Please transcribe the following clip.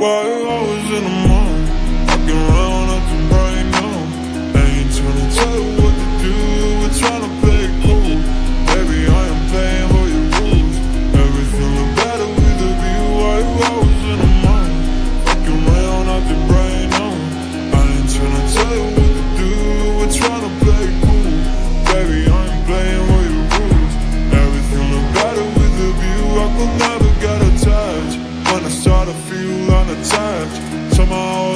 Why always in the mood? When I start to feel unattached Somehow